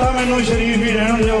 ਤਾਂ ਮੈਨੂੰ ਸ਼ਰੀਫ ਹੀ ਰਹਿਣ ਦਿਓ।